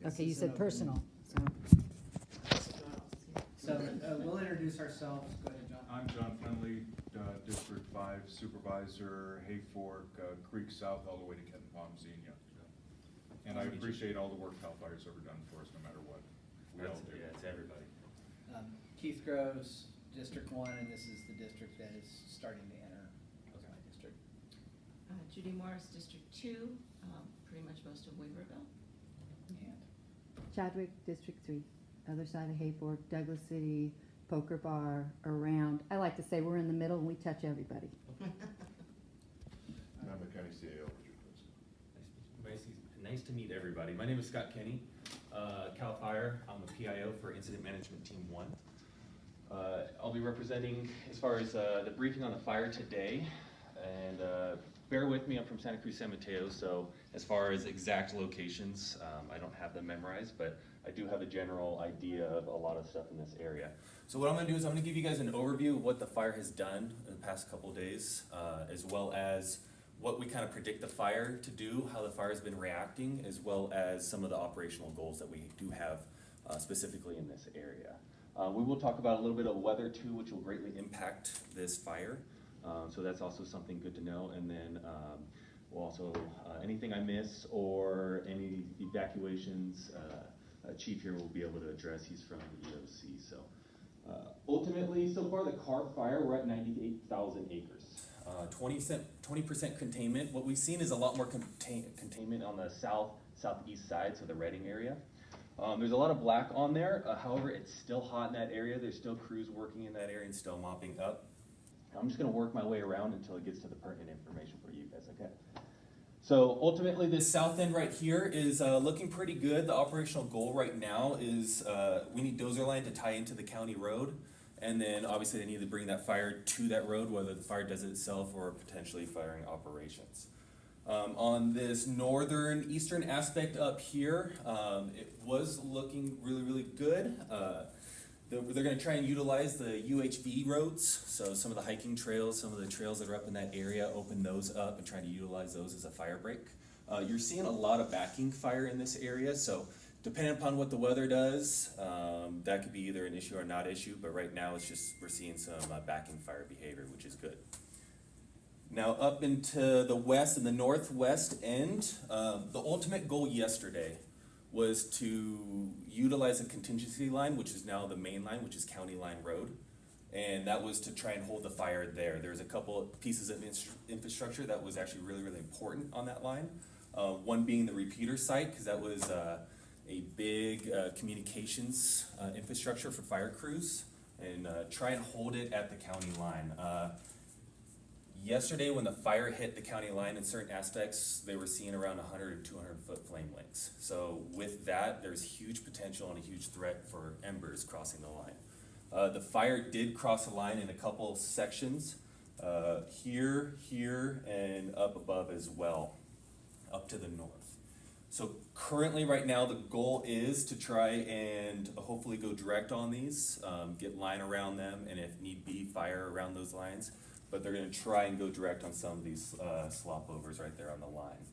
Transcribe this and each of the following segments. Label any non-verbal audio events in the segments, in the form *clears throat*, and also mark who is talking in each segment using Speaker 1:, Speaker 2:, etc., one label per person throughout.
Speaker 1: This
Speaker 2: Okay, you said personal, so,
Speaker 1: So, uh, we'll introduce ourselves, go ahead, John.
Speaker 3: I'm John Fenley, uh, District Five Supervisor, Hayfork, uh, Creek South, all the way to Kenton Palm Zenia. And I appreciate all the work Cal Fire's ever done for us, no matter what. We all
Speaker 4: That's,
Speaker 3: do.
Speaker 4: yeah, it's everybody.
Speaker 1: Um, Keith Groves, District One, and this is the district that is starting to enter my district.
Speaker 5: Uh, Judy Morris, District Two, um, pretty much most of Weaverville.
Speaker 1: And
Speaker 2: Chadwick, District Three, other side of Hayfork, Douglas City, Poker Bar, around, I like to say we're in the middle and we touch everybody.
Speaker 6: And I'm the county CAO, Richard Quincy.
Speaker 4: Nice, nice to meet everybody. My name is Scott Kenny, uh, Cal Fire. I'm the PIO for Incident Management Team One. Uh, I'll be representing as far as, uh, the briefing on the fire today. And, uh, bear with me, I'm from Santa Cruz San Mateo, so as far as exact locations, um, I don't have them memorized, but I do have a general idea of a lot of stuff in this area. So what I'm gonna do is I'm gonna give you guys an overview of what the fire has done in the past couple days, uh, as well as what we kind of predict the fire to do, how the fire's been reacting, as well as some of the operational goals that we do have uh, specifically in this area. Uh, we will talk about a little bit of weather too, which will greatly impact this fire. Um, so that's also something good to know. And then um, we'll also, uh, anything I miss or any evacuations, uh, Chief here will be able to address. He's from the EOC. So uh, ultimately, so far the Carr fire, we're at 98,000 acres. Uh, 20 percent containment. What we've seen is a lot more contain, containment on the south southeast side, so the Redding area. Um, there's a lot of black on there. Uh, however, it's still hot in that area. There's still crews working in that area and still mopping up. I'm just going to work my way around until it gets to the pertinent information for you guys. Okay. So ultimately, this south end right here is uh, looking pretty good. The operational goal right now is uh, we need dozer line to tie into the county road. And then obviously they need to bring that fire to that road, whether the fire does it itself or potentially firing operations. Um, on this northern eastern aspect up here, um, it was looking really, really good. Uh, they're, they're gonna try and utilize the OHV roads, so some of the hiking trails, some of the trails that are up in that area, open those up and try to utilize those as a fire break. Uh, you're seeing a lot of backing fire in this area, so depending upon what the weather does, um, that could be either an issue or not issue, but right now it's just, we're seeing some uh, backing fire behavior, which is good. Now up into the west and the northwest end, um, the ultimate goal yesterday was to utilize a contingency line, which is now the main line, which is County Line Road. And that was to try and hold the fire there. There's a couple pieces of infrastructure that was actually really, really important on that line. Uh, one being the repeater site, because that was uh, a big uh, communications uh, infrastructure for fire crews, and uh, try and hold it at the county line. Yesterday, when the fire hit the county line in certain aspects, they were seeing around 100 or 200 foot flame lengths. So with that, there's huge potential and a huge threat for embers crossing the line. Uh, the fire did cross the line in a couple sections, uh, here, here, and up above as well, up to the north. So currently, right now, the goal is to try and hopefully go direct on these, um, get line around them, and if need be, fire around those lines. But they're gonna try and go direct on some of these, uh, slop overs right there on the line.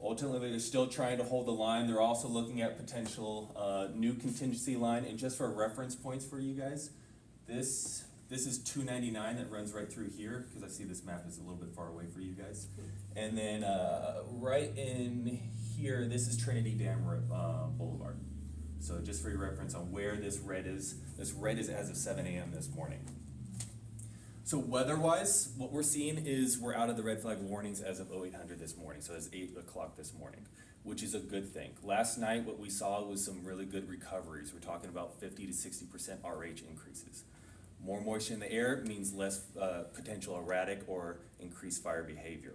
Speaker 4: Ultimately, they're still trying to hold the line. They're also looking at potential, uh, new contingency line, and just for reference points for you guys, this, this is two ninety-nine that runs right through here, cause I see this map is a little bit far away for you guys. And then, uh, right in here, this is Trinity Dam, uh, Boulevard. So just for your reference on where this red is, this red is as of seven AM this morning. So weather-wise, what we're seeing is we're out of the red flag warnings as of 0800 this morning, so it's eight o'clock this morning, which is a good thing. Last night, what we saw was some really good recoveries. We're talking about fifty to sixty percent RH increases. More moisture in the air means less, uh, potential erratic or increased fire behavior.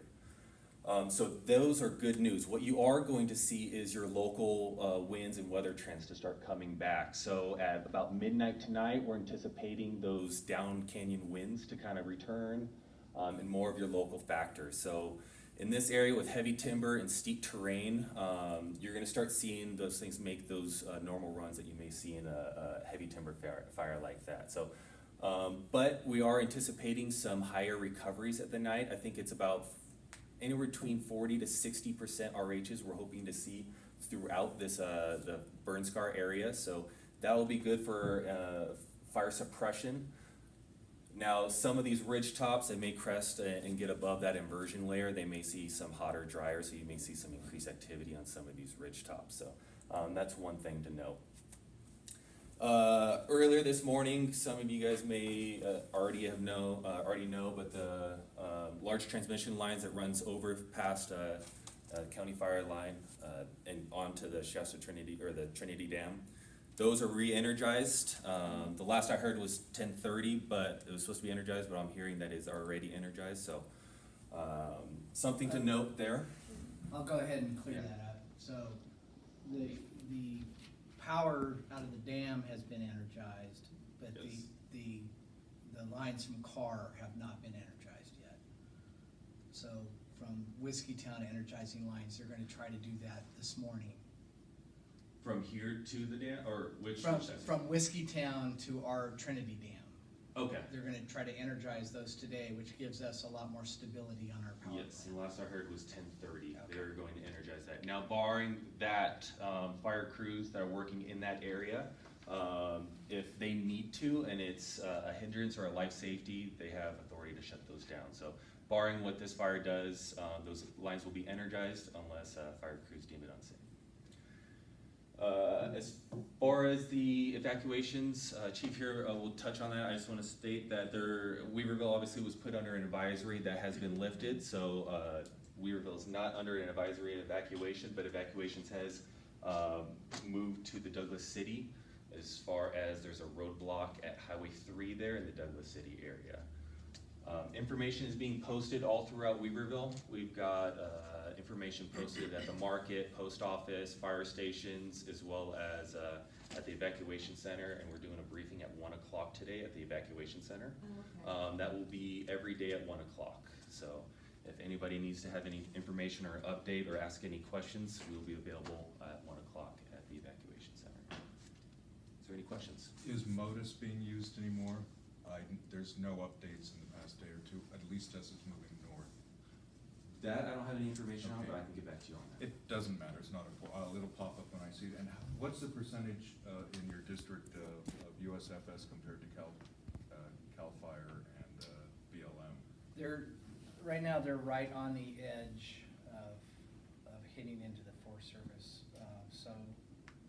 Speaker 4: Um, so those are good news. What you are going to see is your local uh, winds and weather trends to start coming back. So at about midnight tonight, we're anticipating those down canyon winds to kind of return um, and more of your local factors. So in this area with heavy timber and steep terrain, um, you're going to start seeing those things make those uh, normal runs that you may see in a, a heavy timber fire, fire like that. So. Um, but we are anticipating some higher recoveries at the night. I think it's about anywhere between forty to sixty percent RHs we're hoping to see throughout this, uh, the burn scar area, so that will be good for, uh, fire suppression. Now, some of these ridge tops, they may crest and and get above that inversion layer, they may see some hotter, drier, so you may see some increased activity on some of these ridge tops, so, um, that's one thing to note. Uh, earlier this morning, some of you guys may uh, already have know, uh, already know, but the uh, large transmission lines that runs over past uh, uh, County Fire Line uh, and onto the Shasta Trinity or the Trinity Dam, those are re-energized. Um, the last I heard was ten thirty, but it was supposed to be energized, but I'm hearing that it's already energized. So um, something to note there.
Speaker 1: I'll go ahead and clear
Speaker 4: Yeah.
Speaker 1: that up. So the, the power out of the dam has been energized, but the,
Speaker 4: Yes.
Speaker 1: the, the lines from Carr have not been energized yet. So from Whiskeytown energizing lines, they're gonna try to do that this morning.
Speaker 4: From here to the dam, or which?
Speaker 1: From,
Speaker 4: which
Speaker 1: from Whiskeytown to our Trinity Dam.
Speaker 4: Okay.
Speaker 1: They're gonna try to energize those today, which gives us a lot more stability on our power
Speaker 4: Yes,
Speaker 1: plant.
Speaker 4: and last I heard was ten thirty, they
Speaker 1: Okay.
Speaker 4: were going to energize that. Now barring that, um, fire crews that are working in that area, um, if they need to and it's uh, a hindrance or a life safety, they have authority to shut those down. So barring what this fire does, uh, those lines will be energized unless, uh, fire crews deem it unsafe. Uh, as far as the evacuations, uh, Chief here uh, will touch on that. I just want to state that there, Weaverville obviously was put under an advisory that has been lifted, so uh, Weaverville is not under an advisory evacuation, but evacuations has um, moved to the Douglas City as far as there's a roadblock at Highway three there in the Douglas City area. Um, information is being posted all throughout Weaverville. We've got, uh, information posted at the market, post office, fire stations, as well as, uh, at the evacuation center, and we're doing a briefing at one o'clock today at the evacuation center. Um, that will be every day at one o'clock, so if anybody needs to have any information or update or ask any questions, we will be available at one o'clock at the evacuation center. Is there any questions?
Speaker 3: Is MODIS being used anymore? I, there's no updates in the past day or two, at least as it's moving north.
Speaker 4: That I don't have any information on,
Speaker 3: Okay.
Speaker 4: but I can get back to you on that.
Speaker 3: It doesn't matter, it's not a, uh, it'll pop up when I see it. And what's the percentage, uh, in your district of, of USFS compared to Cal, uh, Cal Fire and, uh, BLM?
Speaker 1: They're, right now, they're right on the edge of, of hitting into the Forest Service. Uh, So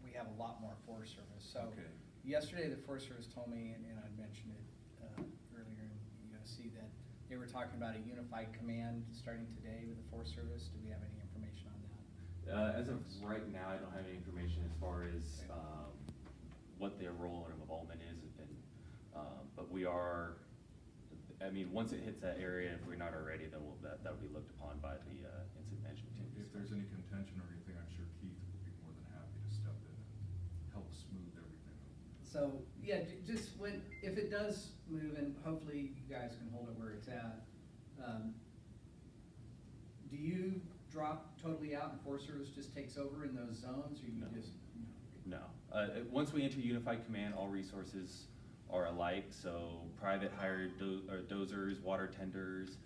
Speaker 1: we have a lot more Forest Service. So
Speaker 3: Okay.
Speaker 1: yesterday, the Forest Service told me, and and I mentioned it uh, earlier in USC, that they were talking about a unified command starting today with the Forest Service. Do we have any information on that?
Speaker 4: Uh, as of right now, I don't have any information as far as, um, what their role and involvement is, and, um, but we are, I mean, once it hits that area, if we're not already, then we'll, that, that would be looked upon by the, uh, incident management team.
Speaker 3: If there's any contention or anything, I'm sure Keith will be more than happy to step in and help smooth everything.
Speaker 1: So, yeah, just when, if it does move, and hopefully you guys can hold it where it's at, um, do you drop totally out and Forest Service just takes over in those zones, or you
Speaker 4: No.
Speaker 1: just?
Speaker 4: No, uh, uh, once we enter unified command, all resources are alike, so private hired do, or dozers, water tenders,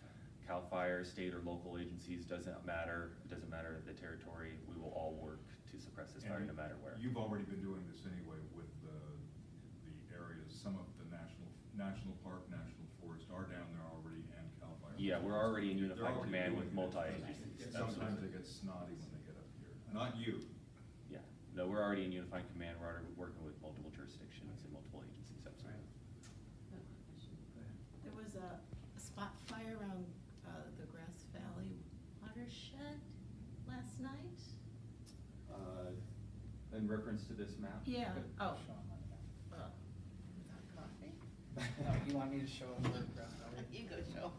Speaker 4: CAL FIRE, state or local agencies, doesn't matter, it doesn't matter the territory, we will all work to suppress this fire no matter where.
Speaker 3: You've already been doing this anyway with the, the areas, some of the national, national park, national forest are down there already and Cal Fire.
Speaker 4: Yeah, we're already in
Speaker 3: They're
Speaker 4: unified
Speaker 3: already
Speaker 4: command
Speaker 3: doing
Speaker 4: with
Speaker 3: it.
Speaker 4: multi-agencies,
Speaker 3: Sometimes
Speaker 4: absolutely.
Speaker 3: they get snotty when they get up here. Not you.
Speaker 4: Yeah, no, we're already in unified command, we're already working with multiple jurisdictions and multiple agencies, absolutely.
Speaker 5: There was a a spot fire around uh, the Grass Valley watershed last night.
Speaker 4: Uh, in reference to this map?
Speaker 5: Yeah,
Speaker 4: Okay.
Speaker 5: oh,
Speaker 1: Show 'em on the map.
Speaker 5: uh, without coffee?
Speaker 1: No, you want me to show them where Grass Valley?
Speaker 5: You go show.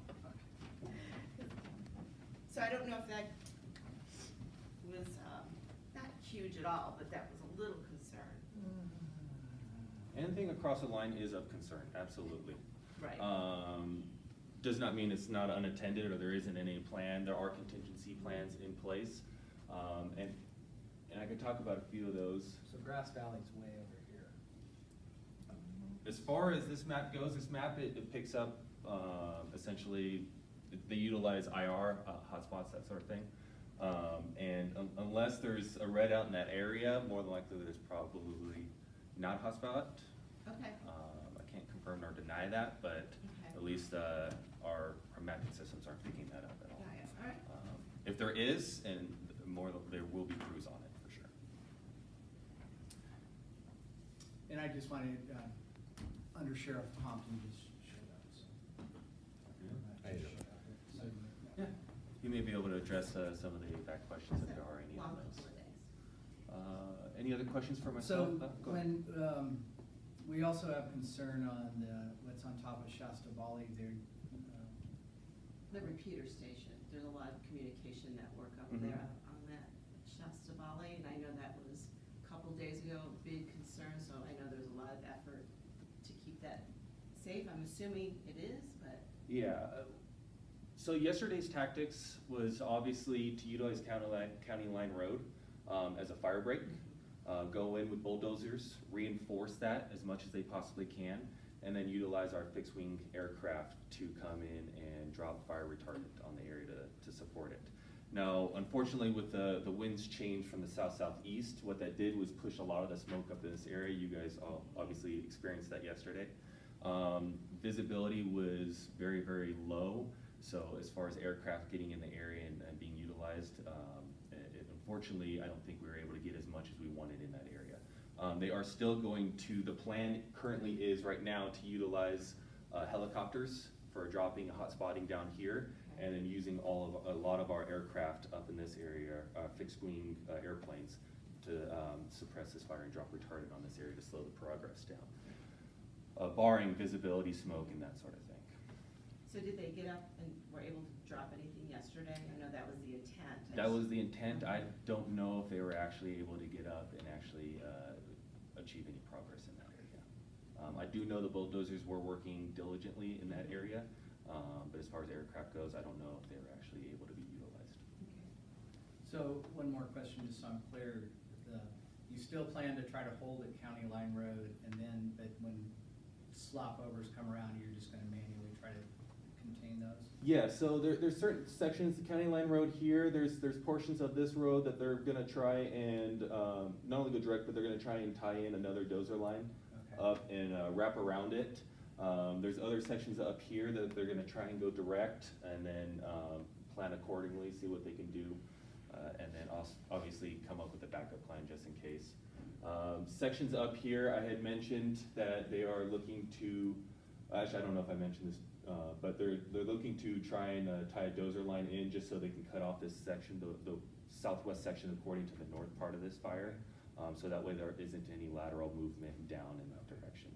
Speaker 5: So I don't know if that was, um, not huge at all, but that was a little concern.
Speaker 4: Anything across the line is of concern, absolutely.
Speaker 5: Right.
Speaker 4: Um, does not mean it's not unattended or there isn't any plan, there are contingency plans in place. Um, and, and I could talk about a few of those.
Speaker 1: So Grass Valley's way over here.
Speaker 4: As far as this map goes, this map, it, it picks up, um, essentially, they utilize IR, uh, hotspots, that sort of thing. Um, and un- unless there's a red out in that area, more than likely there's probably not hotspot.
Speaker 5: Okay,
Speaker 4: Um, I can't confirm nor deny that, but
Speaker 5: Okay.
Speaker 4: at least, uh, our, our mapping systems aren't picking that up at all.
Speaker 5: got it, all right.
Speaker 4: Um, If there is, and more, there will be crews on it, for sure.
Speaker 1: And I just wanted, uh, Under Sheriff Compton just showed up, so.
Speaker 6: Hey, Joe.
Speaker 1: So,
Speaker 4: Yeah, you may be able to address, uh, some of the back questions if there are any on those.
Speaker 5: couple of days.
Speaker 4: Uh, any other questions for
Speaker 1: So
Speaker 4: myself? Uh, go ahead.
Speaker 1: when, um, we also have concern on the, what's on top of Shasta Bally there, um,
Speaker 5: The repeater station, there's a lot of communication network up
Speaker 4: Mhm.
Speaker 5: there on that Shasta Bally, and I know that was a couple days ago, a big concern, so I know there's a lot of effort to keep that safe. I'm assuming it is, but,
Speaker 4: Yeah, uh, so yesterday's tactics was obviously to utilize County Line, County Line Road, um, as a fire break. Uh, go in with bulldozers, reinforce that as much as they possibly can, and then utilize our fixed wing aircraft to come in and drop fire retardant on the area to, to support it. Now, unfortunately, with the, the winds change from the south-southeast, what that did was push a lot of the smoke up in this area. You guys all obviously experienced that yesterday. Um, visibility was very, very low, so as far as aircraft getting in the area and, and being utilized, um, it- unfortunately, I don't think we were able to get as much as we wanted in that area. Um, they are still going to, the plan currently is right now to utilize uh, helicopters for dropping, hot spotting down here, and then using all of, a lot of our aircraft up in this area, uh, fixed wing uh, airplanes to um, suppress this fire and drop retardant on this area to slow the progress down uh, barring visibility, smoke, and that sort of thing.
Speaker 5: so did they get up and were able to drop anything yesterday? I know that was the intent. I
Speaker 4: That
Speaker 5: just-
Speaker 4: was the intent. I don't know if they were actually able to get up and actually uh, achieve any progress in that area. Um, I do know the bulldozers were working diligently in that area, um, but as far as aircraft goes, I don't know if they were actually able to be utilized. Okay.
Speaker 1: So, one more question, just so I'm clear, the, you still plan to try to hold at County Line Road, and then, but when slop overs come around, you're just gonna manually try to contain those?
Speaker 4: Yeah, so there, there's certain sections, the county line road here, there's, there's portions of this road that they're gonna try and, um, not only go direct, but they're gonna try and tie in another dozer line
Speaker 1: Okay.
Speaker 4: up and, uh, wrap around it. Um, there's other sections up here that they're gonna try and go direct and then, um, plan accordingly, see what they can do. Uh, and then also, obviously, come up with a backup plan just in case. Um, sections up here, I had mentioned that they are looking to, actually, I don't know if I mentioned this, uh, but they're, they're looking to try and, uh, tie a dozer line in just so they can cut off this section, the, the southwest section according to the north part of this fire. Um, so that way there isn't any lateral movement down in that direction.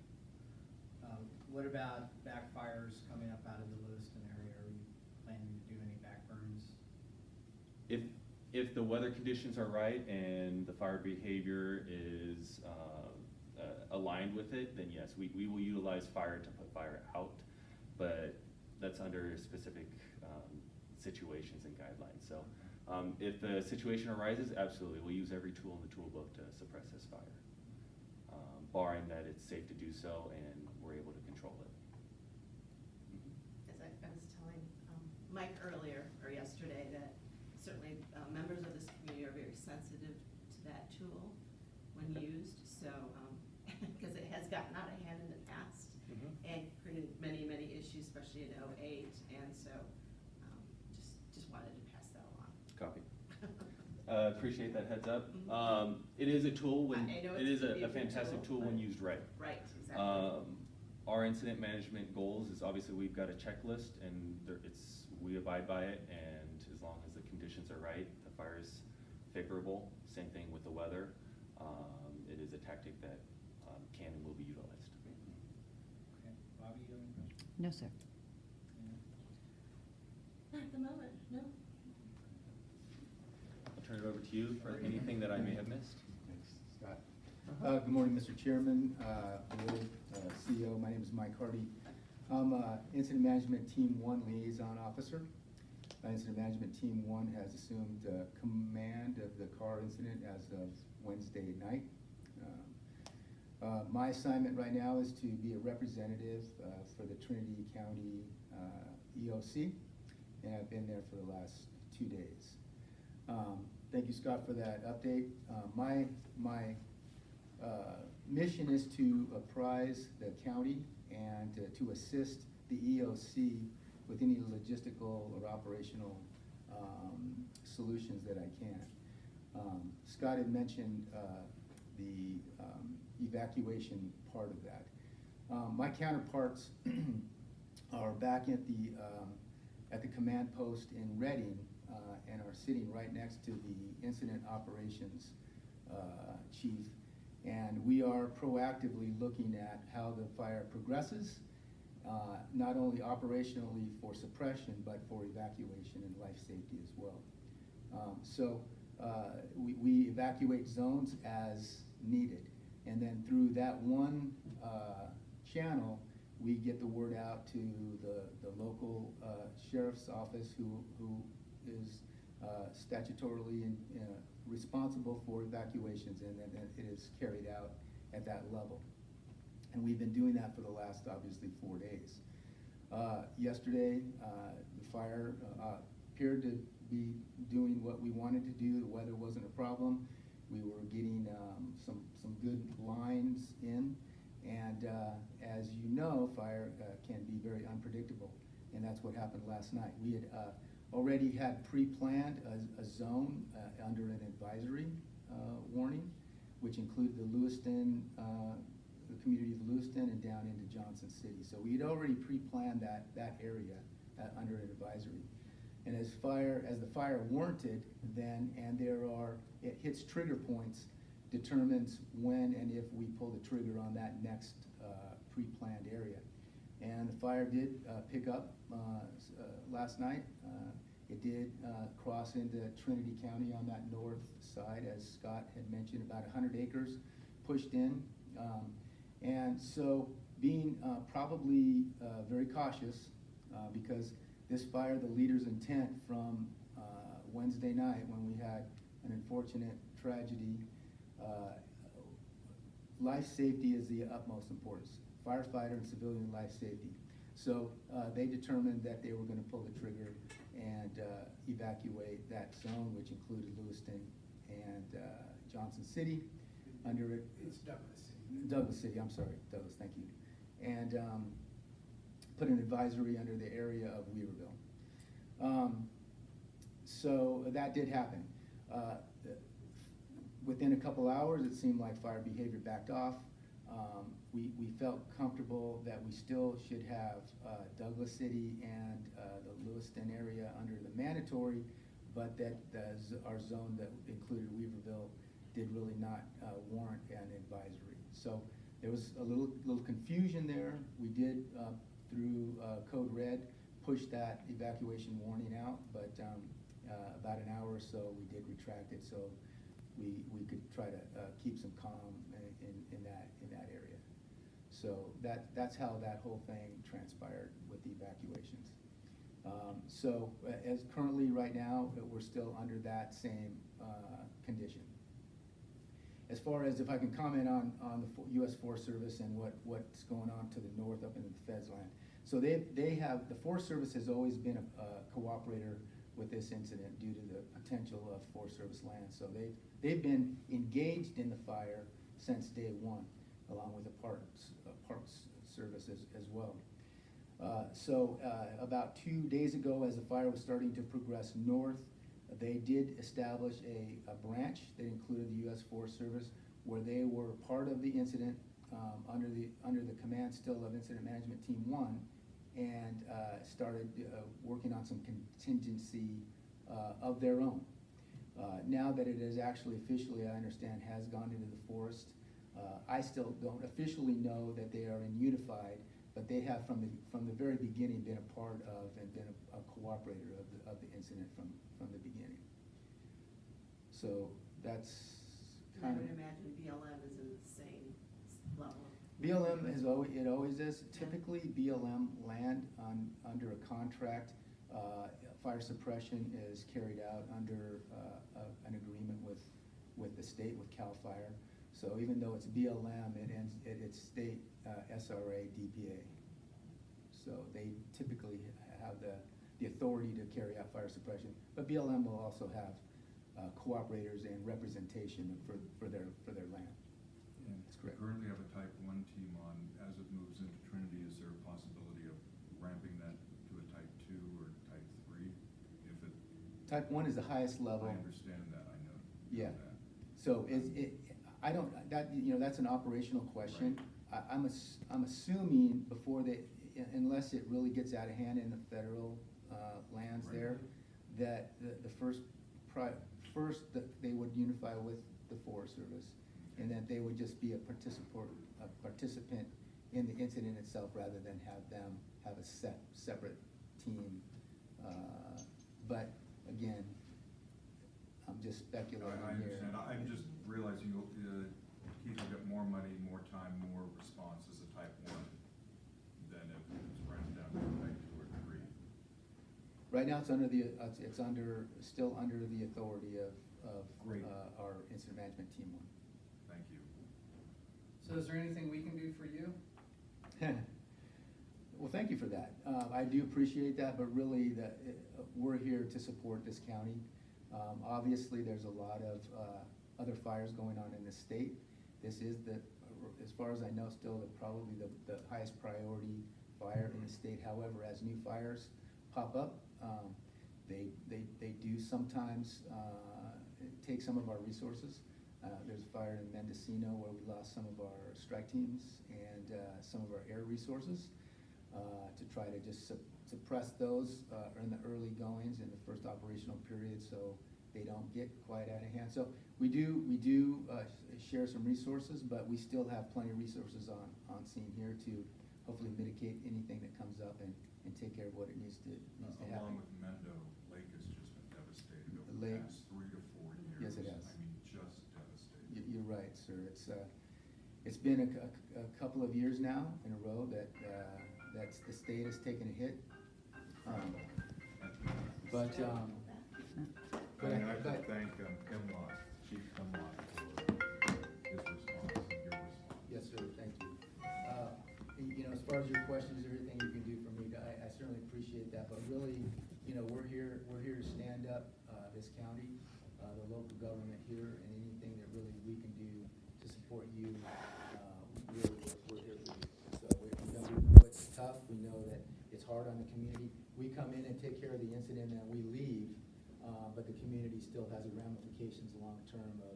Speaker 1: Um, What about backfires coming up out of the Lewiston area? Are you planning to do any backburns?
Speaker 4: If, if the weather conditions are right and the fire behavior is, uh, uh, aligned with it, then yes, we, we will utilize fire to put fire out. But that's under specific, um, situations and guidelines, so, um, if the situation arises, absolutely, we'll use every tool in the toolbook to suppress this fire. Um, barring that it's safe to do so and we're able to control it.
Speaker 5: As I, I was telling, um, Mike earlier, or yesterday, that certainly, uh, members of this community are very sensitive to that tool when used, so, um, because it has gotten out of hand in the past
Speaker 4: Mhm.
Speaker 5: and created many, many issues, especially in oh-eight, and so, um, just, just wanted to pass that along.
Speaker 4: Copy. *laughs* Uh, appreciate that heads up.
Speaker 5: Mhm.
Speaker 4: Um, it is a tool when,
Speaker 5: I- I know
Speaker 4: it
Speaker 5: it's
Speaker 4: is
Speaker 5: a
Speaker 4: a, fantastic
Speaker 5: tool,
Speaker 4: tool when
Speaker 5: but-
Speaker 4: used right.
Speaker 5: Right, exactly.
Speaker 4: Um, our incident management goals is obviously we've got a checklist and there, it's, we abide by it and as long as the conditions are right, the fire is favorable, same thing with the weather. Um, it is a tactic that, can and will be utilized.
Speaker 1: Okay, Bobby, you have any questions?
Speaker 2: No, sir.
Speaker 5: Not at the moment, no.
Speaker 4: I'll turn it over to you for anything that I may have missed.
Speaker 7: Thanks, Scott. Uh, Good morning, Mr. Chairman, uh, Board, uh, CEO. My name is Mike Hardy. I'm uh, Incident Management Team One Liaison Officer. Uh, Incident Management Team One has assumed uh, command of the Carr incident as of Wednesday night. Uh, My assignment right now is to be a representative uh, for the Trinity County uh, EOC, and I've been there for the last two days. Um, Thank you, Scott, for that update. Uh, My, my uh, mission is to apprise the county and to- to assist the EOC with any logistical or operational um, solutions that I can. Um, Scott had mentioned uh, the um, evacuation part of that. Um, My counterparts *clears throat* are back at the, um, at the command post in Redding uh, and are sitting right next to the incident operations uh, chief. And we are proactively looking at how the fire progresses, uh, not only operationally for suppression, but for evacuation and life safety as well. Um, So uh, we we evacuate zones as needed. And then through that one uh, channel, we get the word out to the, the local uh, sheriff's office who, who is uh, statutorily in- uh, responsible for evacuations, and then it is carried out at that level. And we've been doing that for the last, obviously, four days. Uh, Yesterday, uh, the fire appeared to be doing what we wanted to do. The weather wasn't a problem. We were some, good lines in. And uh, as you know, fire uh, can be very unpredictable, and that's what happened last night. We had uh, already had pre-planned a, a zone uh, under an advisory uh, warning, which included the Lewiston, the community of Lewiston and down into Johnson City. So we had already pre-planned that, that area under an advisory. And as fire, as the fire warranted, then, and there are, it hits trigger points, determines when and if we pull the trigger on that next uh, pre-planned area. And the fire did uh, pick up uh, uh, last night. Uh, It did cross into Trinity County on that north side, as Scott had mentioned, about 100 acres pushed in. Um, And so being probably very cautious, because this fire, the leader's intent from Wednesday night, when we had an unfortunate tragedy, life safety is the utmost importance, firefighter and civilian life safety. So uh, they determined that they were going to pull the trigger and uh, evacuate that zone, which included Lewiston and uh, Johnson City under it.
Speaker 1: It's Douglas City.
Speaker 7: Douglas City, I'm sorry, Douglas, thank you. And um, put an advisory under the area of Weaverville. Um, So that did happen. Uh, Within a couple hours, it seemed like fire behavior backed off. Um, We, we felt comfortable that we still should have uh, Douglas City and uh, the Lewiston area under the mandatory, but that the our zone that included Weaverville did really not uh, warrant an advisory. So there was a little, little confusion there. We did, uh, through uh, Code Red, push that evacuation warning out, but um, uh, about an hour or so, we did retract it, so we, we could try to uh, keep some calm in, in- in that, in that area. So that, that's how that whole thing transpired with the evacuations. Um, So uh, as currently, right now, uh, we're still under that same uh, condition. As far as if I can comment on, on the US Forest Service and what, what's going on to the north up in the Feds land. So they, they have, the Forest Service has always been a a cooperator with this incident due to the potential of Forest Service land. So they, they've been engaged in the fire since day one, along with the Parks, uh, Parks Service as, as well. Uh, So uh, about two days ago, as the fire was starting to progress north, they did establish a, a branch that included the U.S. Forest Service, where they were part of the incident, um, under the, under the command still of Incident Management Team One, and uh, started uh, working on some contingency uh, of their own. Uh, Now that it is actually officially, I understand, has gone into the forest, uh, I still don't officially know that they are in unified, but they have from the, from the very beginning been a part of and been a a cooperator of the, of the incident from, from the beginning. So that's
Speaker 5: I
Speaker 7: kind of.
Speaker 5: would imagine BLM is in the same s- level.
Speaker 7: BLM is always, it always is. Typically, BLM land on, under a contract, uh, fire suppression is carried out under, uh, a- an agreement with, with the state, with CAL FIRE. So even though it's BLM, it ends, it, it's state, uh, SRA, DPA. So they typically have the, the authority to carry out fire suppression. But BLM will also have, uh, cooperators and representation for, for their, for their land. Correct.
Speaker 3: Currently have a type one team on, as it moves into Trinity, is there a possibility of ramping that to a type two or type three? If it,
Speaker 7: Type one is the highest level.
Speaker 3: I understand that, I know.
Speaker 7: Yeah.
Speaker 3: that.
Speaker 7: So is it, I don't, that, you know, that's an operational question. I, I'm ass, I'm assuming before they, unless it really gets out of hand in the federal, uh, lands
Speaker 3: Right.
Speaker 7: there, that the, the first pri, first, that they would unify with the Forest Service, and that they would just be a participant, a participant in the incident itself, rather than have them have a set, separate team. Uh, But, again, I'm just speculating
Speaker 3: I,
Speaker 7: here.
Speaker 3: understand, I- I'm just realizing, you'll, uh, Keith will get more money, more time, more response as a type one than if it's ramped down to a type two or three.
Speaker 7: Right now, it's under the, uh, it's, it's under, still under the authority of, of,
Speaker 3: Great.
Speaker 7: uh, our incident management team one.
Speaker 1: So is there anything we can do for you? *laughs*
Speaker 7: Well, thank you for that. Uh, I do appreciate that, but really, that, uh, we're here to support this county. Um, obviously, there's a lot of, uh, other fires going on in the state. This is the, as far as I know, still the, probably the, the highest priority fire in the state. However, as new fires pop up, um, they, they, they do sometimes, uh, take some of our resources. Uh, there's a fire in Mendocino where we lost some of our strike teams and, uh, some of our air resources, uh, to try to just sup- suppress those, uh, in the early goings in the first operational period, so they don't get quite out of hand. So we do, we do, uh, share some resources, but we still have plenty of resources on, on scene here to hopefully mitigate anything that comes up and, and take care of what it needs to, needs to happen.
Speaker 3: Along with Mendo, Lake has just been devastated over
Speaker 7: The
Speaker 3: past three to four years.
Speaker 7: Yes, it has.
Speaker 3: I mean, just devastated.
Speaker 7: You- You're right, sir. It's, uh, it's been a, cou- a couple of years now in a row that, uh, that's, the state has taken a hit. Um, But, um, but,
Speaker 3: And I have to
Speaker 7: but,
Speaker 3: thank um, Hemlock, Chief Hemlock for his response and your response.
Speaker 7: yes, sir, thank you. Uh, You know, as far as your questions, everything you can do for me, I, I certainly appreciate that, but really, you know, we're here, we're here to stand up, uh, this county, uh, the local government here, and anything that really we can do to support you, uh, we're, we're here for you. So we know, we tough, we know that it's hard on the community. We come in and take care of the incident and we leave, uh, but the community still has the ramifications long-term of,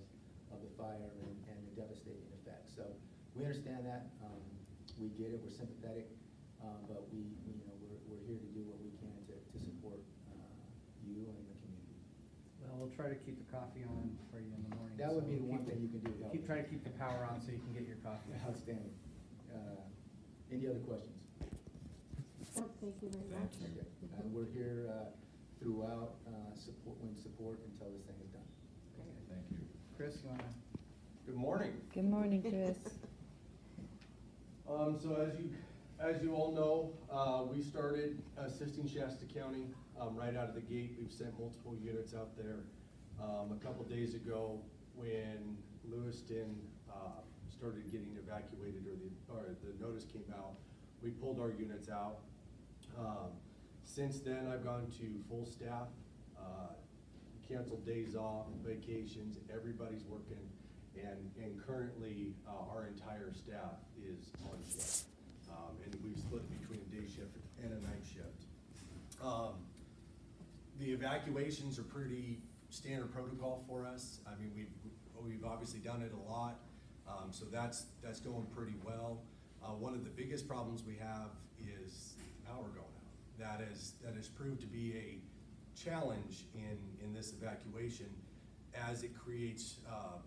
Speaker 7: of the fire and, and the devastating effects. So we understand that, um, we get it, we're sympathetic, uh, but we, we, you know, we're, we're here to do what we can to, to support, uh, you and the community.
Speaker 6: Well, we'll try to keep the coffee on for you in the morning.
Speaker 7: That would be
Speaker 6: so
Speaker 7: the one
Speaker 6: keep-
Speaker 7: thing you can do to help.
Speaker 6: Keep, try to keep the power on so you can get your coffee. *laughs*
Speaker 7: Outstanding. Uh, Any other questions?
Speaker 8: Oh, Thank you very much.
Speaker 7: Okay. Uh, we're here, uh, throughout, uh, support, when support until this thing is done.
Speaker 6: Okay.
Speaker 3: Thank you.
Speaker 6: Chris, you wanna?
Speaker 9: Good morning.
Speaker 2: Good morning, Chris. *laughs*
Speaker 9: Um, so as you, as you all know, uh, we started assisting Shasta County, um, right out of the gate. We've sent multiple units out there. Um, a couple days ago, when Lewiston, uh, started getting evacuated or the, or the notice came out, we pulled our units out. Um, since then, I've gone to full staff, uh, canceled days off, vacations, everybody's working. And, and currently, uh, our entire staff is on shift. Um, and we've split between a day shift and a night shift. Um, the evacuations are pretty standard protocol for us. I mean, we've, we've obviously done it a lot, um, so that's, that's going pretty well. Uh, one of the biggest problems we have is power going out. That is, that has proved to be a challenge in, in this evacuation as it creates, uh,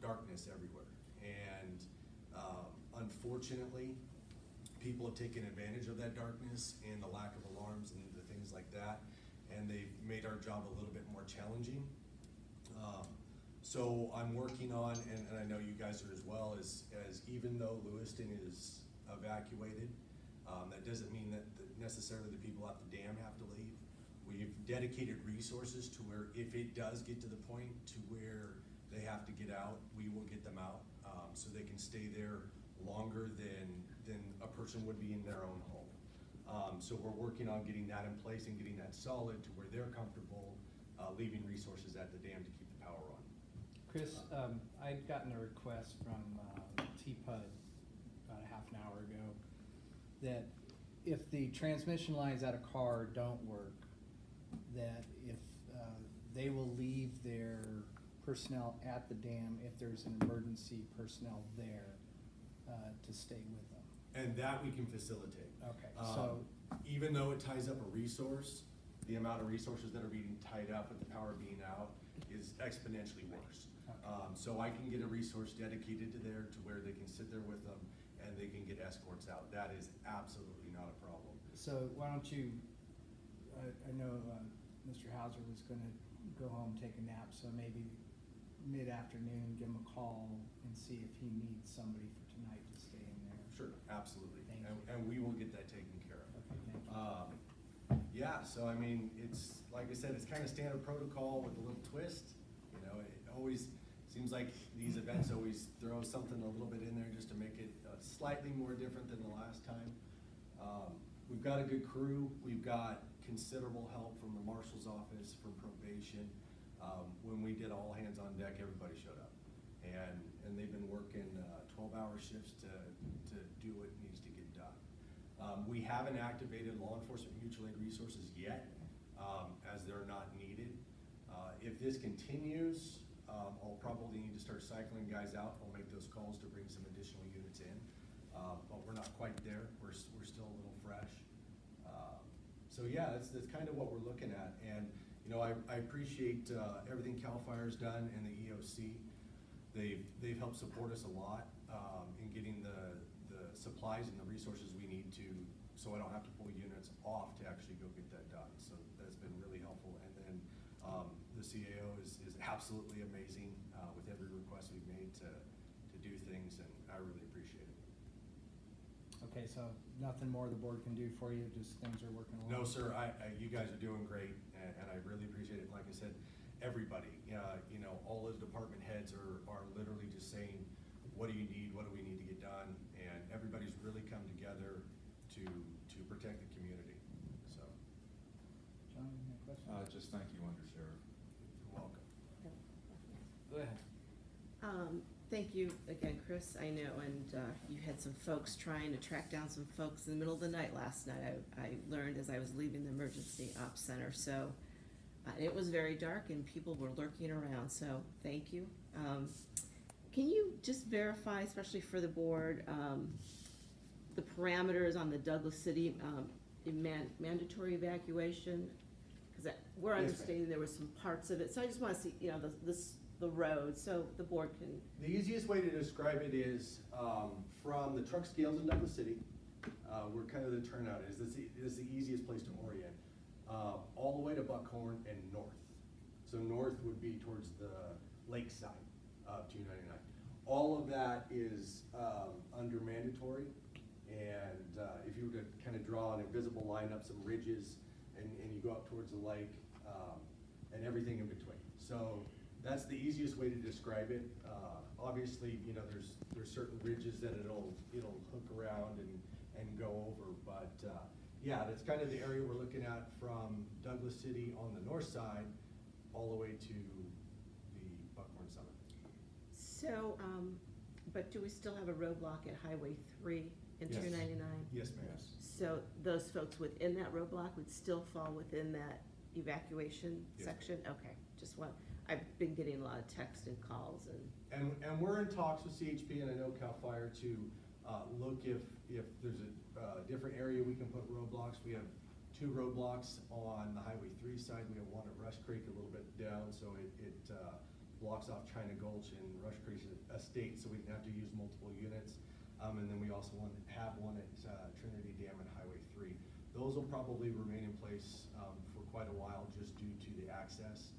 Speaker 9: darkness everywhere. And, um, unfortunately, people have taken advantage of that darkness and the lack of alarms and the things like that, and they've made our job a little bit more challenging. Um, so I'm working on, and, and I know you guys are as well, as, as even though Lewiston is evacuated, um, that doesn't mean that that necessarily the people at the dam have to leave. We've dedicated resources to where if it does get to the point to where they have to get out, we will get them out, um, so they can stay there longer than, than a person would be in their own home. Um, so we're working on getting that in place and getting that solid to where they're comfortable, uh, leaving resources at the dam to keep the power on.
Speaker 6: Chris, um, I'd gotten a request from, uh, TPUD about a half an hour ago that if the transmission lines at a Carr don't work, that if, uh, they will leave their personnel at the dam if there's an emergency personnel there, uh, to stay with them.
Speaker 9: And that we can facilitate.
Speaker 6: Okay,
Speaker 9: Um,
Speaker 6: so,
Speaker 9: Even though it ties up a resource, the amount of resources that are being tied up with the power being out is exponentially worse.
Speaker 6: Okay.
Speaker 9: Um, so I can get a resource dedicated to there to where they can sit there with them and they can get escorts out. That is absolutely not a problem.
Speaker 6: so why don't you, I, I know, uh, Mr. Hauser was gonna go home, take a nap, so maybe mid-afternoon, give him a call and see if he needs somebody for tonight to stay in there.
Speaker 9: Sure, absolutely.
Speaker 6: Thank
Speaker 9: And,
Speaker 6: you.
Speaker 9: and we will get that taken care of.
Speaker 6: Okay.
Speaker 9: Um, yeah, so I mean, it's, like I said, it's kind of standard protocol with a little twist. You know, it always, seems like these events always throw something a little bit in there just to make it uh, slightly more different than the last time. Um, we've got a good crew, we've got considerable help from the marshal's office, from probation. Um, when we did all hands on deck, everybody showed up. And, and they've been working, uh, twelve-hour shifts to, to do what needs to get done. Um, we haven't activated law enforcement mutual aid resources yet, um, as they're not needed. Uh, if this continues, um, I'll probably need to start cycling guys out. I'll make those calls to bring some additional units in. Um, but we're not quite there. We're, we're still a little fresh. Um, So yeah, that's, that's kind of what we're looking at. And, you know, I, I appreciate, uh, everything CAL FIRE's done and the EOC. They've, they've helped support us a lot, um, in getting the supplies and the resources we need to, so I don't have to pull units off to actually go get that done. So that's been really helpful. And then, um, the CAO is, is absolutely amazing, uh, with every request we've made to, to do things, and I really appreciate it.
Speaker 6: Okay, so nothing more the board can do for you, just things are working along?
Speaker 9: No, sir, I, I, you guys are doing great, and, and I really appreciate it. Like I said, everybody, uh, you know, all the department heads are, are literally just saying, what do you need, what do we need to get done? And everybody's really come together to, to protect the community, so,
Speaker 6: John, any questions?
Speaker 3: Uh, just thank you, Undersheriff.
Speaker 9: you're welcome.
Speaker 6: Go ahead.
Speaker 5: Um, thank you again, Chris, I know, and, uh, you had some folks trying to track down some folks in the middle of the night last night. I, I learned as I was leaving the emergency ops center, so, uh, it was very dark and people were lurking around, so, thank you. Um, can you just verify, especially for the board, um, the parameters on the Douglas City, um, man- mandatory evacuation? Cause we're
Speaker 9: Yes, ma'am.
Speaker 5: understanding there were some parts of it, so I just wanna see, you know, the, this, the road, so the board can,
Speaker 9: The easiest way to describe it is, um, from the truck scales in Douglas City, uh, where kind of the turnout is, this is- is the easiest place to orient, uh, all the way to Buckhorn and north. So north would be towards the lakeside of two ninety-nine. All of that is, um, under mandatory, and, uh, if you were to kind of draw an invisible line up some ridges, and, and you go up towards the lake, um, and everything in between. So that's the easiest way to describe it. Uh, obviously, you know, there's, there's certain ridges that it'll, it'll hook around and, and go over, but, uh, yeah, that's kind of the area we're looking at from Douglas City on the north side, all the way to.
Speaker 5: So, um, but do we still have a roadblock at Highway three and
Speaker 9: Yes.
Speaker 5: two ninety-nine?
Speaker 9: Yes, ma'am.
Speaker 5: So those folks within that roadblock would still fall within that evacuation
Speaker 9: Yes,
Speaker 5: section? Okay, just one, I've been getting a lot of text and calls and,
Speaker 9: And, and we're in talks with CHP and I know CAL FIRE to, uh, look if, if there's a, uh, different area we can put roadblocks. We have two roadblocks on the Highway three side. We have one at Rush Creek a little bit down, so it, it, uh, blocks off China Gulch and Rush Estate, so we didn't have to use multiple units. Um, and then we also want, to have one at, uh, Trinity Dam and Highway three. Those will probably remain in place, um, for quite a while just due to the access.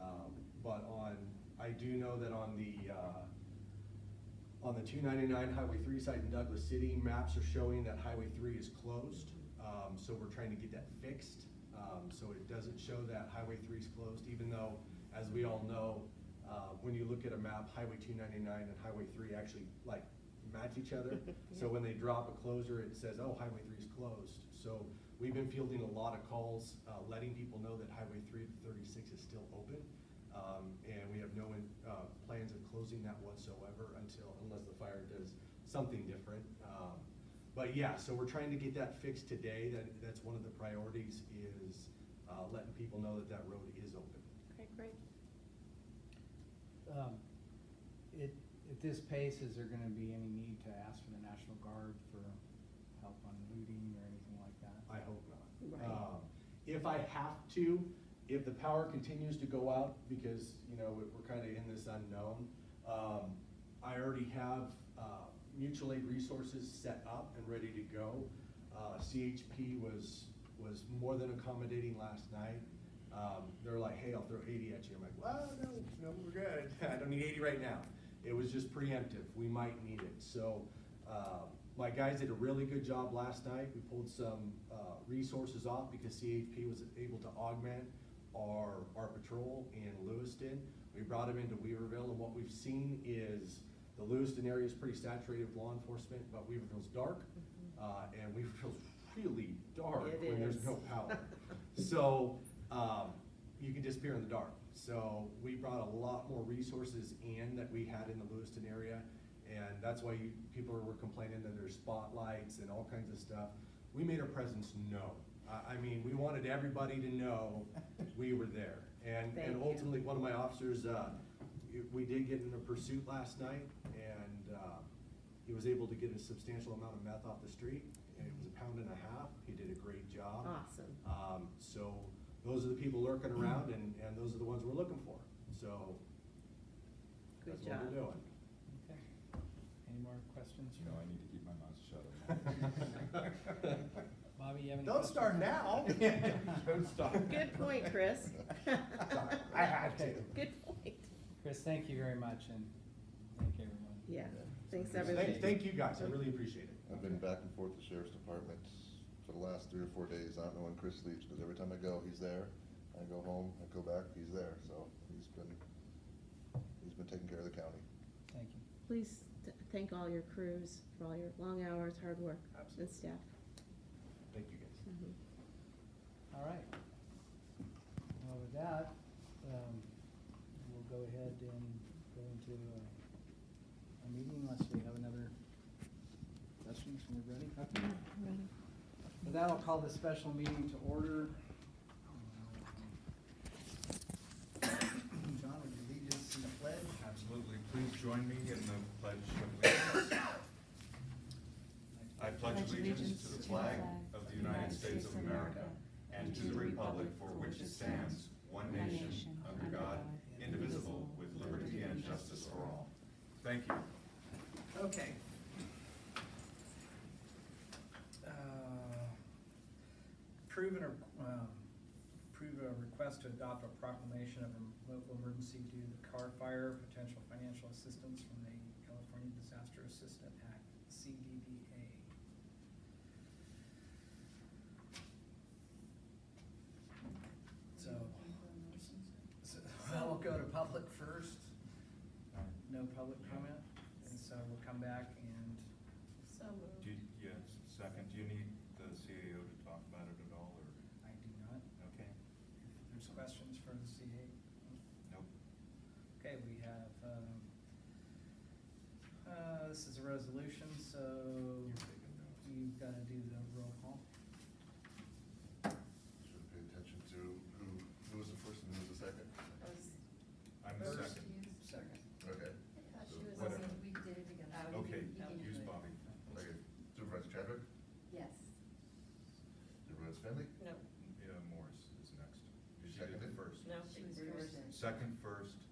Speaker 9: Um, but on, I do know that on the, uh, on the two ninety-nine Highway three site in Douglas City, maps are showing that Highway three is closed. Um, so we're trying to get that fixed, um, so it doesn't show that Highway three is closed, even though, as we all know, uh, when you look at a map, Highway two ninety-nine and Highway three actually like match each other. *laughs* So when they drop a closer, it says, oh, Highway three is closed. So we've been fielding a lot of calls, uh, letting people know that Highway three to thirty-six is still open. Um, and we have no, uh, plans of closing that whatsoever until, unless the fire does something different. Um, but yeah, so we're trying to get that fixed today. That, that's one of the priorities is, uh, letting people know that that road is open.
Speaker 10: Okay, great.
Speaker 1: Um, It, at this pace, is there gonna be any need to ask for the National Guard for help on looting or anything like that?
Speaker 9: I hope not.
Speaker 10: Right.
Speaker 9: Um, If I have to, if the power continues to go out, because, you know, we're, we're kinda in this unknown, um, I already have, uh, mutual aid resources set up and ready to go. Uh, CHP was, was more than accommodating last night. Um, they're like, hey, I'll throw eighty at you. I'm like, well, no, no, we're good. *laughs* I don't need eighty right now. It was just preemptive. We might need it. So, uh, my guys did a really good job last night. We pulled some, uh, resources off because CHP was able to augment our, our patrol in Lewiston. We brought them into Weaverville and what we've seen is the Lewiston area is pretty saturated with law enforcement, but Weaverville's dark. Uh, and Weaverville's *laughs* really dark
Speaker 5: It
Speaker 9: when there's no power. *laughs* So, um, you can disappear in the dark. So we brought a lot more resources in that we had in the Lewiston area. And that's why you, people were complaining that there's spotlights and all kinds of stuff. We made our presence known. I, I mean, we wanted everybody to know *laughs* we were there. And,
Speaker 5: Thank
Speaker 9: and
Speaker 5: you.
Speaker 9: ultimately, one of my officers, uh, we did get in a pursuit last night and, uh, he was able to get a substantial amount of meth off the street. And it was a pound and a half. He did a great job.
Speaker 5: Awesome.
Speaker 9: Um, so those are the people lurking around and, and those are the ones we're looking for. So
Speaker 5: Good
Speaker 9: that's what we're doing.
Speaker 1: Okay. Any more questions?
Speaker 3: You know, I need to keep my mouth shut. *laughs*
Speaker 1: Bobby, you have any?
Speaker 9: Don't
Speaker 1: questions?
Speaker 9: start now. *laughs* *laughs*
Speaker 3: Don't stop.
Speaker 5: Good point, Chris.
Speaker 9: Sorry, I had to.
Speaker 5: Good point.
Speaker 1: Chris, thank you very much and thank everyone.
Speaker 5: Yeah, thanks
Speaker 3: Thank-
Speaker 5: everybody.
Speaker 9: Thank, thank you guys. I really appreciate it.
Speaker 11: I've been back and forth to the sheriff's departments for the last three or four days. I don't know when Chris leaves, because every time I go, he's there. I go home, I go back, he's there, so he's been, he's been taking care of the county.
Speaker 1: Thank you.
Speaker 10: Please th- thank all your crews for all your long hours, hard work, and
Speaker 9: Absolutely.
Speaker 10: staff.
Speaker 9: Thank you guys.
Speaker 10: Mhm.
Speaker 1: All right. Well, with that, um, we'll go ahead and go into a, a meeting unless we have another questions. We're ready? Okay.
Speaker 2: Ready.
Speaker 1: With that, I'll call this special meeting to order. *coughs* John, would you lead us in the pledge?
Speaker 3: Absolutely. Please join me in the pledge of allegiance. I pledge allegiance to the flag of the United States of America and to the republic for which it stands, one nation, under God, indivisible, with liberty and justice for all. Thank you.
Speaker 1: Okay. Approve and, um, approve a request to adopt a proclamation of a local emergency due to the Carr fire, potential financial assistance from the California Disaster Assistant Act, CDDA. So, so, well, we'll go to public first. No public comment, and so we'll come back and,
Speaker 5: So moved.
Speaker 3: Do you, yes, second, do you need the CAO to talk about it at all, or?
Speaker 1: I do not,
Speaker 3: Okay.
Speaker 1: if there's questions for the CA.
Speaker 3: Nope.
Speaker 1: Okay, we have, um, uh, this is a resolution, so
Speaker 3: You're taking notes.
Speaker 1: you've gotta do the roll call.
Speaker 11: Should have paid attention to who, who was the first and who was the second.
Speaker 3: I'm the
Speaker 1: First.
Speaker 3: second.
Speaker 1: Second.
Speaker 11: Okay.
Speaker 2: She
Speaker 11: was
Speaker 3: Whatever.
Speaker 2: saying we did it together.
Speaker 3: Okay,
Speaker 2: You can
Speaker 3: use
Speaker 2: do it.
Speaker 3: Bobby.
Speaker 11: Okay, Supervisor Chadwick,
Speaker 2: Yes.
Speaker 11: Supervisor Fenley,
Speaker 5: No,
Speaker 3: Yeah, Morris is next. You did
Speaker 11: Seconded?
Speaker 3: it first.
Speaker 5: no.
Speaker 2: She was first.
Speaker 3: Second first,